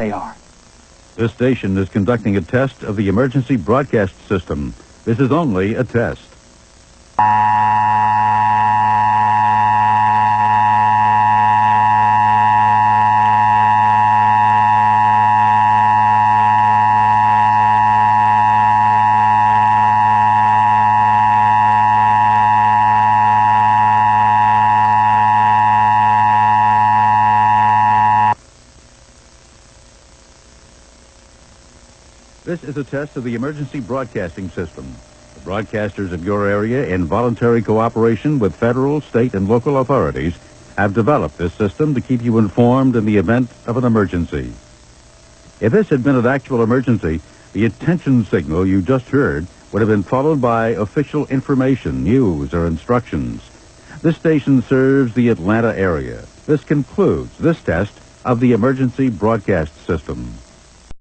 They are. This station is conducting a test of the emergency broadcast system. This is only a test. This is a test of the emergency broadcasting system. The broadcasters of your area, in voluntary cooperation with federal, state, and local authorities, have developed this system to keep you informed in the event of an emergency. If this had been an actual emergency, the attention signal you just heard would have been followed by official information, news, or instructions. This station serves the Atlanta area. This concludes this test of the emergency broadcast system.